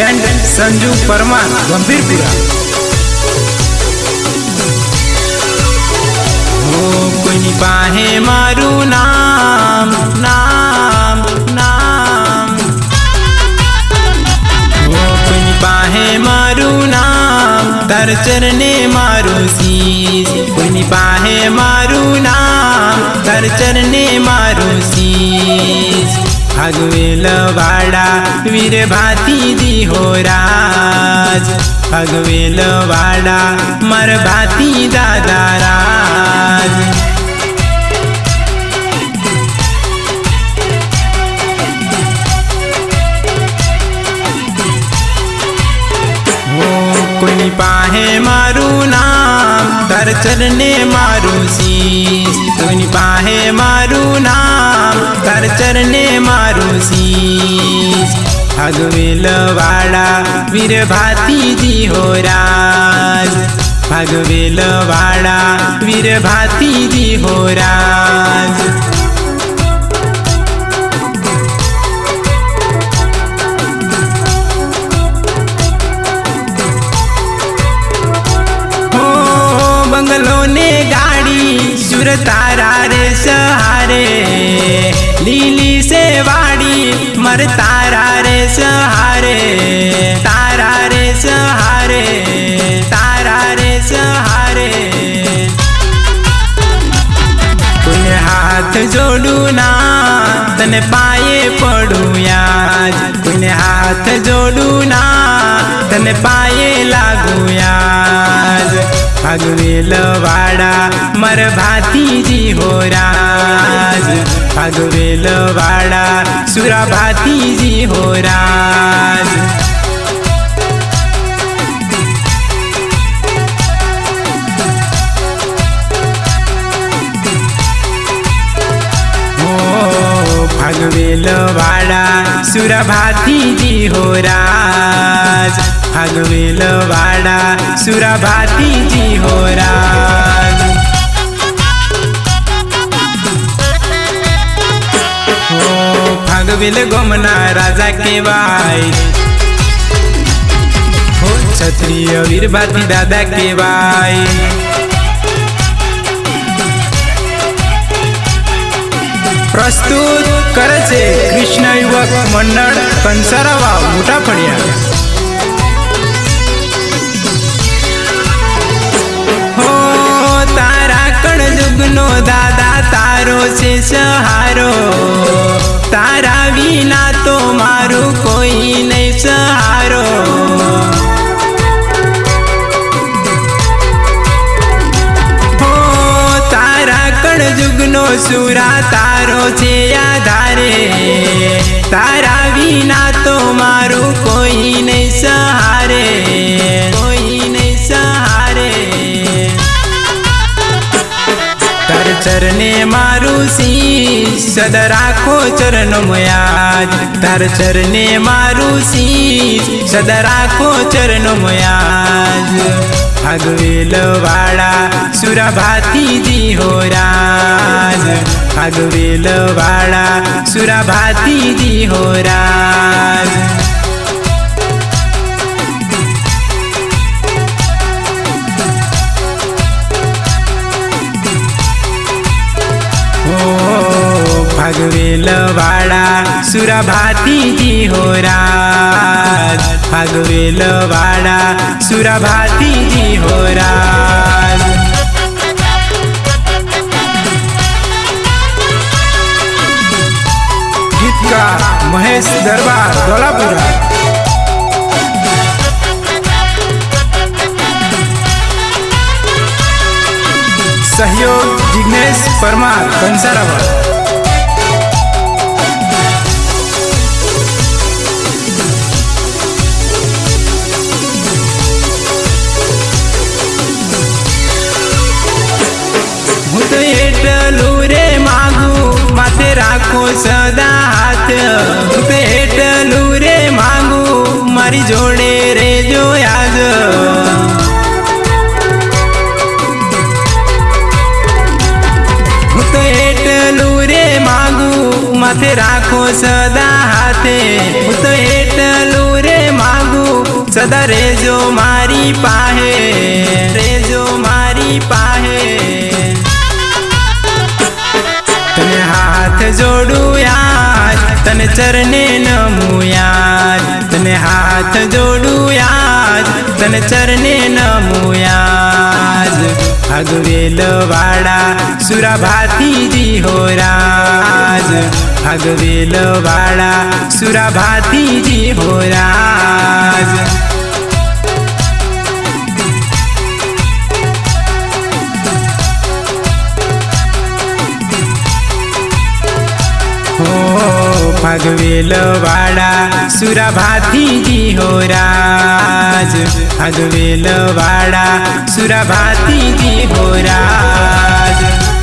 And Sanju Parmar Gambhirpura ओ कोई बाहे मारू नाम नाम नाम वो कोई बाहे मारू नाम तर चरने मारू सीस कोई बाहे मारू नाम तर चरने मारू सीस ભગવેન વાડા વિરે ભાતી દી હોરાજ ભગવેન વાડા માર ભાતી દાદારાજ કોણ પાહે મારું નામ દર્શનને મારું સી કોણ પાહે મારું નામ चरणे मारुसी भागवेल वाडा वीर भाती राज भागवेल वाडा वीर भाती हो राज हो, ने गाडी सुर तारा रे सहारे લીલી સે વાડી મર તારા રે સહારે તારા રે સહારે તારા રે સહારે તુને હાથ જોડું ના તને પાયે પડું યાદ તને હાથ જોડું ના તને પાયે લાગુ યાર ભગવેલ વાડા મર ભાતીજી હો રાજ ભગવેલ વાડા સુરા ભાતીજી હો भगवेलवाड़ा सुरभाती जी हो राज भगवेलवाड़ा सुरभाती जी हो राज हो भगवेल गोमना राजा के भाई हो क्षत्रिय भाती दादा के भाई પ્રસ્તુત કરે છે કૃષ્ણ યુવક મંડળ કંસારાવા મોટા ફળિયા નો દાદા તારો છે સહારો તારા વિના તો મારું કોઈ નહીં સહારો ત્રણ જુગનો સુરા તારો છે આધારે તારા વિના તો મારું કોઈ નહીં સહારે કોઈ નહીં સહારે તાર ચરને મારું સી સદ રાખો ચરણ મયાજ તાર ચરને મારું સી સદ રાખો ચરણ મયાજ हगवेल वाडा सुराभाती होराज हगवेल वाडा सुराभाती होराज फागवेलवाड़ा भाती की हो राज फागवेलवाड़ा भाती की हो राज गीतकार महेश दरबार दौलापुरा सहयोग जिग्नेश परमार कंसाराबाद હું તો એટલું રે માગુ માથે રાખો સદા હાથ હું તો એટલું રે માગુ મારી જોડે રેજો યાદ હું તો એટલું રે માગુ માથે રાખો સદા હાથે હું તો એટલું રે માગુ સદા રેજો મારી પાહે રેજો મારી પાહે જોડું યાર તને ચરણે નમું યાર તને હાથ જોડું યાર તને ચરણે નમું યાર ભાગવેલ વાળા સુરાભાતીજી હો રાજ ભાગવેલ વાળા સુરાભાતીજી હો રાજ ફગવેલવાડા સુરાભાતીજી હો રાજ ફગવેલવાડા સુરાભાતીજી હો રાજ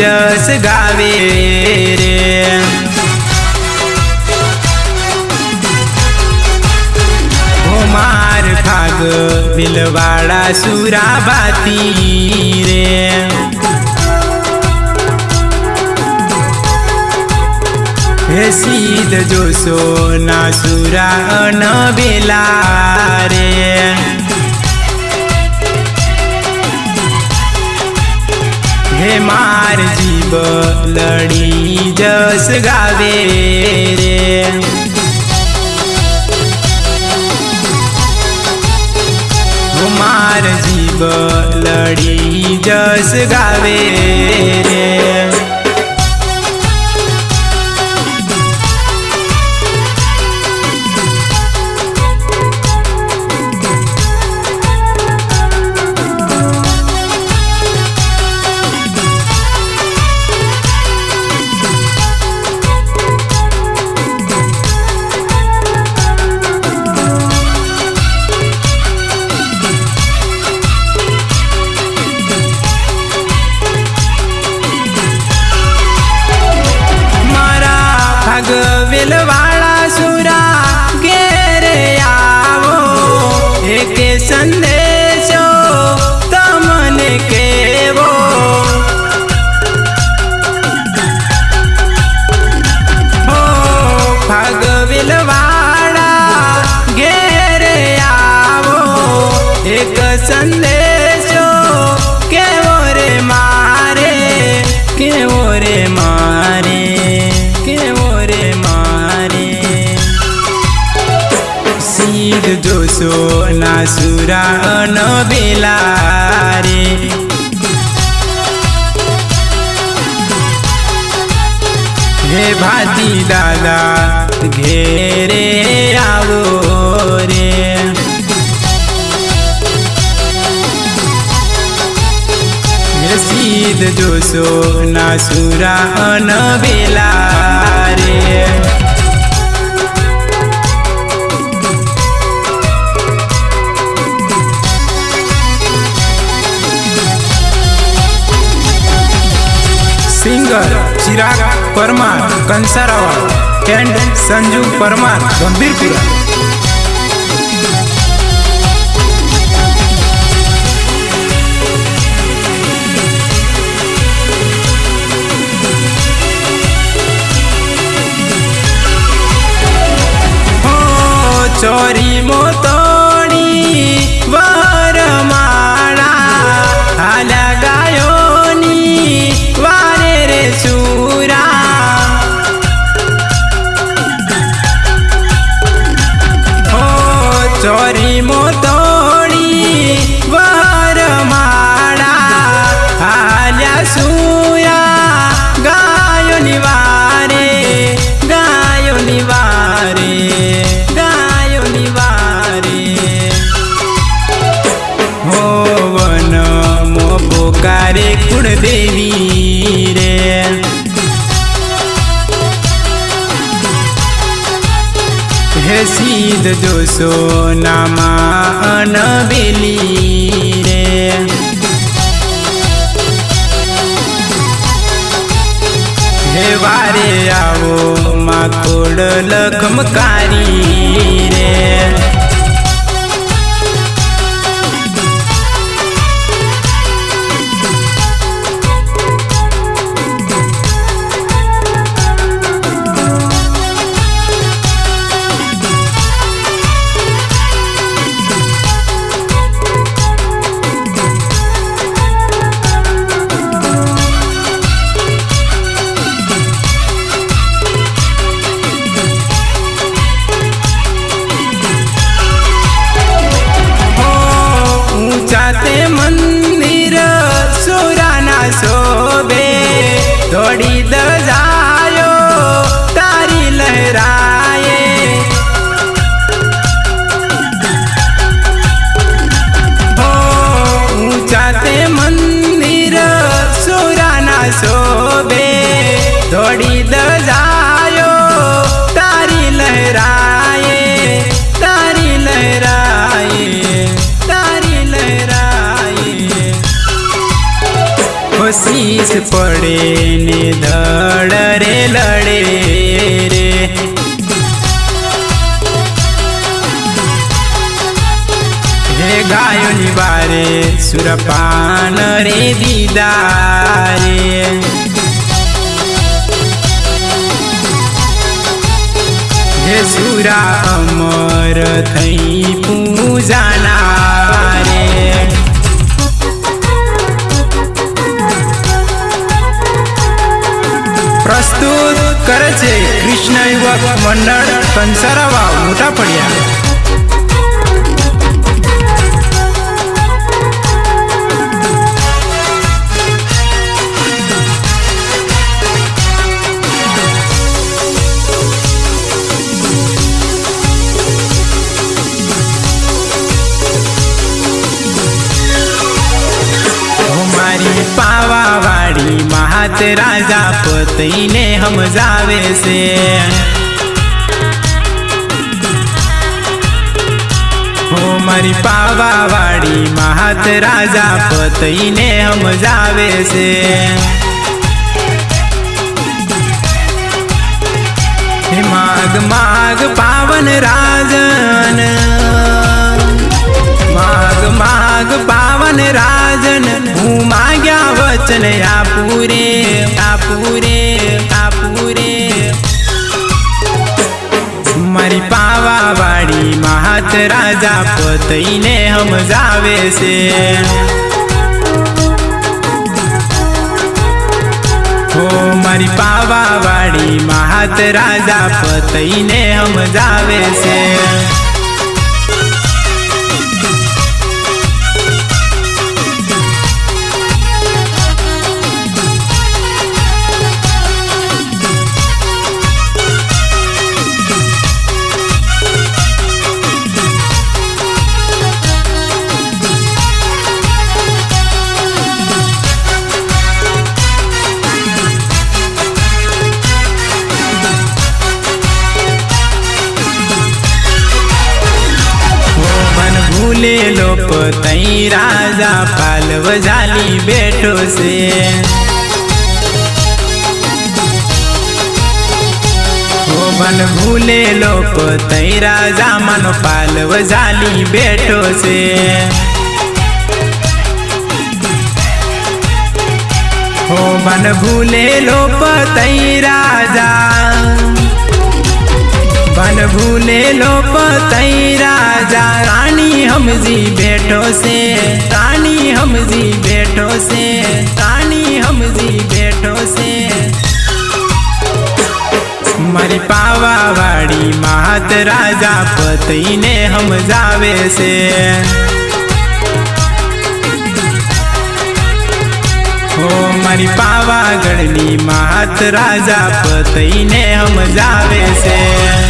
જસ ગાવે રે માર ખાગ ભીલવાડા સુરાભાતી રે હે સીધ જોશો ના સુરા ન બેલા રે હે માર જીવ લડી જસ ગાવે રે માર જીવ લડી જસ ગાવે રે पुराण अन रे घे भाती दादा घे रे आवो रे सीध जोसो ना सुरा अन बेला रे ભૂલર ચિરાગા પરમાર કંસારાવાલ એન્ડ સંજુ પરમાર ગંભીરપુરા ચોરી મોતો ચોરી મોતોણી વર માળા હાલ્યા સુયા ગાયો નિવારે ગાયો નિવારે ગાયો નિવારે હોવન મો પોકારે કુળ દેવી રસીદ જોશો નામાં અનબેલી રે હે વારે આવો માકોડ લખમકારી રે પડી દજાયો તારી લહેરાયે તારી લહેરાયે તારી લહેરાયે ખુશીસ પડે ને ધડ રે લડે રે હે ગાયોની બારે સુરપાન રે દીદારે हे सुरा अमर थई पूजाना रे प्रस्तुत करचे कृष्ण युवक मंडळ कंसरावा मोठा पड्या હાથ રાજા પતિને સમજાવે છે હો મારી પાવા વાળી મહાત રાજા પતિને સમજાવે છે માગ માગ પાવન રાજન માગ માગ પાવન રાજન હું માગ્યા વચન આપુરે આપુરે આપુરે મારી પાવા વાળી મહાત રાજા પતઈને સમજાવે છે હો મારી પાવા વાળી મહાત રાજા પતઈને સમજાવે છે પાલવ ઝાલી બેઠો છે હો મન ભૂલેલો પતઈ રાજા મન ભૂલેલો પતઈ રાજા રાણી હમજી બેઠો છે રાણી હમજી બેઠો છે રાણી હમજી બેઠો છે મારી પાવાવાળી મહાત રાજા હમ જાવે છે હો મારી પાવાગઢની મહાત રાજા હમ જાવે છે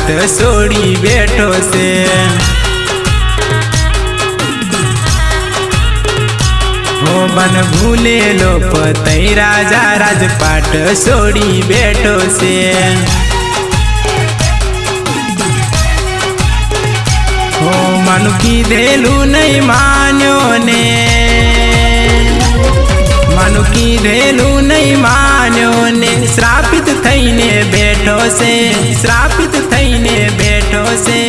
વાટ છોડી બેઠો છે મન ભૂલેલો પતઈ રાજા રાજપાટ છોડી બેઠો છે હો મન કીધેલું નહીં માન્યો ને મન કીધેલું નહીં માન્યો માન્યોને શ્રાપિત થઈને બેઠો છે શ્રાપિત થઈને બેઠો છે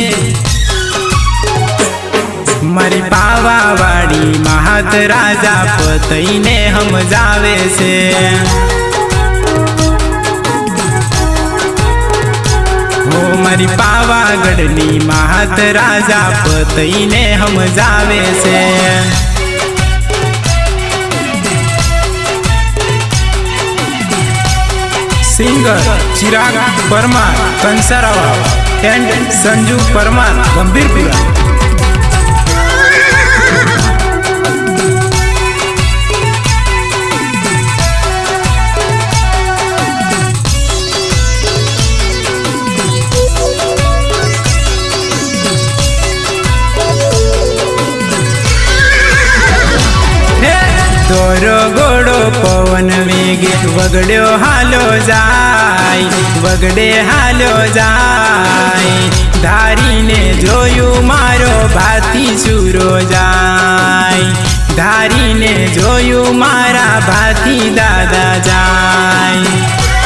મારી પાવાવાડી મહાત રાજા પતઈને સમજાવે છે મારી પાવાગઢની મહાત રાજા પતઈને સમજાવે છે Singer Chirag Parmar, Kansarawa and Sanju Parmar, Gambirpura. બગડ્યો હાલો જાય બગડે હાલો જાય ધારીને જોયું મારો ભાતી સુરો જાય ધારીને જોયું મારા ભાતી દાદા જાય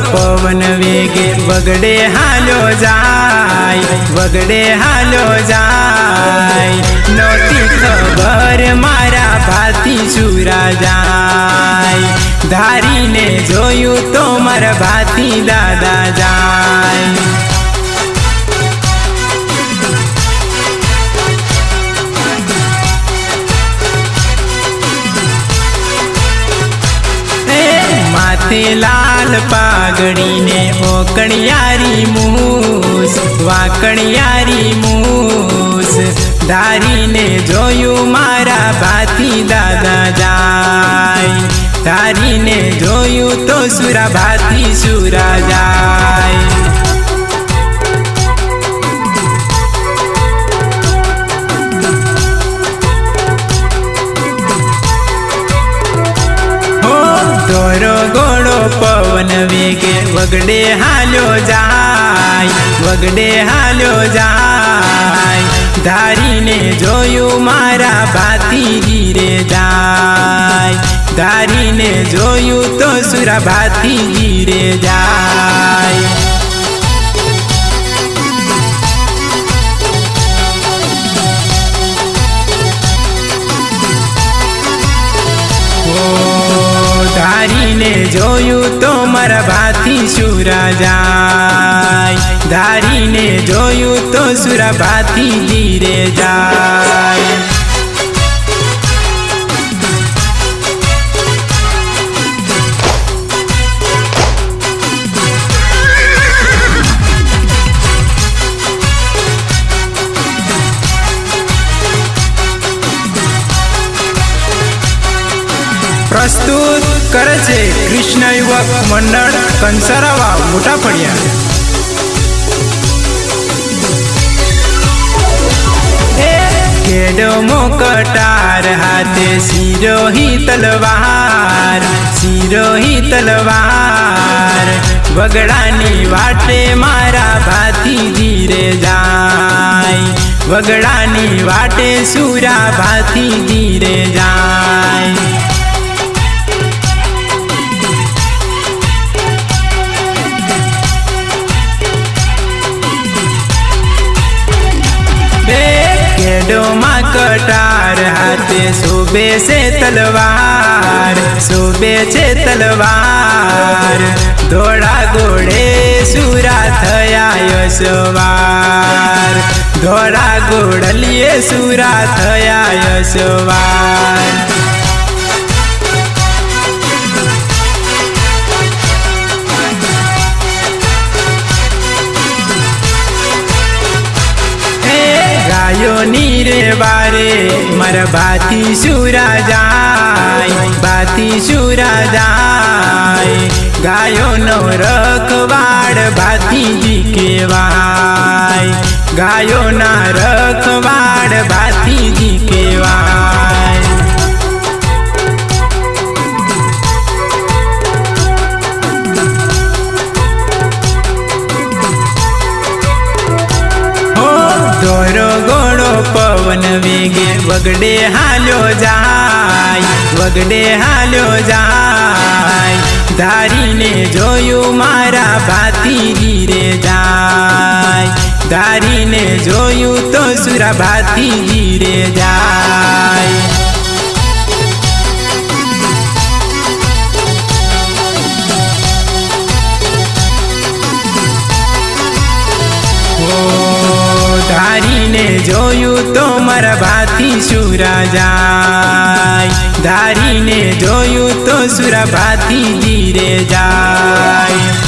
પવન વેગે બગડે હાલો જાય બગડે હાલો જાય નોતી ખબર મારા ભાતી સુરા જાય ધારીને જોયું તો મારા ભાતી દાદા જાય સાથે લાલ પાઘડીને ઓકણિયારી મૂસ વાકણિયારી મૂસ ધારીને જોયું મારા ભાતી દાદા જાય ધારીને જોયું તો સુરા ભાતી સુરા જાય વગડે હાલ્યો જાય વગડે હાલ્યો જાય ધારીને જોયું મારા ભાતી રે જાય ધારીને જોયું તો સુરા ભાતી રે જાય ધારીને જોયું તો મારા ભાથી જાય ધારીને જોયું તો સુરા ભાથી ધીરે જાય પ્રસ્તુત કરે છે કૃષ્ણ યુવક મંડળ કંસારાવા મોટા પડ્યા કેડમો કટાર હાથે સિરોહી તલવાર સિરોહી તલવાર વગડાની વાટે મારા ભાતી ધીરે જાય વગડાની વાટે સુરા ભાતી ધીરે જાય ડોમાં કટાર હાથે શોભે છે તલવાર શોભે છે તલવાર ધોળા ઘોડે સુરા થયા યશવાર ધોળા ઘોડલીએ સુરા થયા યશવાર આયો ની રે બારે મારા બાતી સુરા જાય બાતી સુરા જાય ગાયો નો રખવાડ ભાતીજી કેવાય ગાયો ના રખવાડ ભાતીજી કેવાય ગોરો ગોળો પવન વેગે વગડે હાલ્યો જાય વગડે હાલ્યો જાય ધારીને જોયું મારા ભાતી રે જાય ધારીને જોયું તો સુરા ભાતીજી રે જાય ને જોયું તો મારા ભાતી જાય ધારીને જોયું તો સુરા ભાતી ધીરે જાય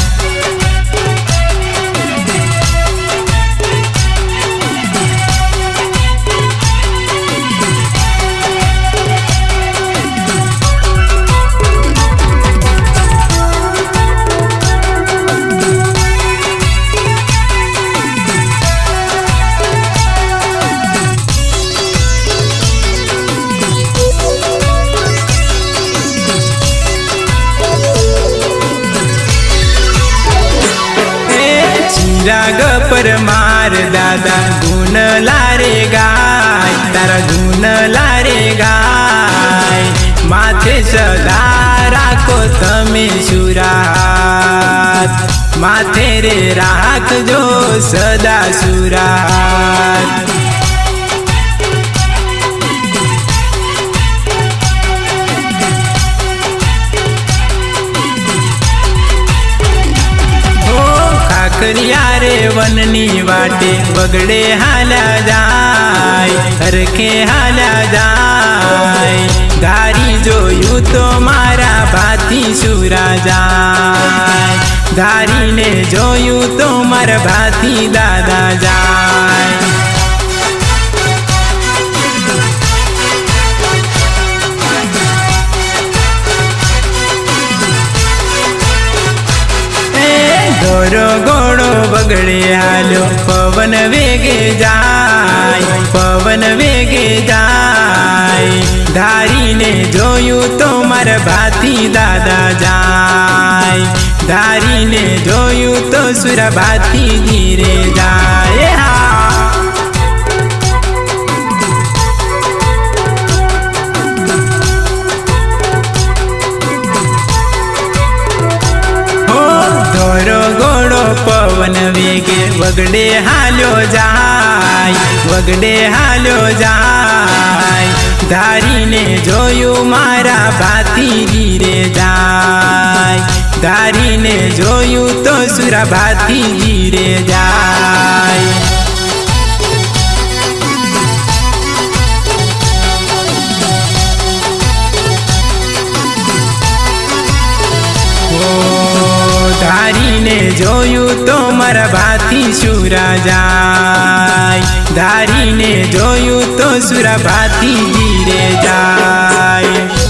પરમાર દાદા ગુણ લારે ગાય તારા ગુણ લારે ગાય માથે સદા રાખો તમે સુરાત માથે રે રાખજો સદા સુરાત Yeah. વનની વાટે બગડે હાલ્યા જાય હરખે હાલ્યા જાય ધારી જોયું તો મારા ભાતી સુરા જાય ધારીને જોયું તો મારા ભાતી દાદા જાય ગોરો ગો બગડી પવન વેગે જાય પવન વેગે જાય ધારીને જોયું તો મારા ભાતી દાદા જાય ધારીને જોયું તો સુરભાતી ધીરે જાય હા વગડે હાલ્યો જાય વગડે હાલ્યો જાય ધારીને જોયું મારા ભાતી ગીરે જાય ધારીને જોયું તો સુરા ભાતી ગીરે જાય ધારીને જોયું તો મારા ભાતી જાય ધારીને જોયું તો સુરા ભાતી ગીરે જાય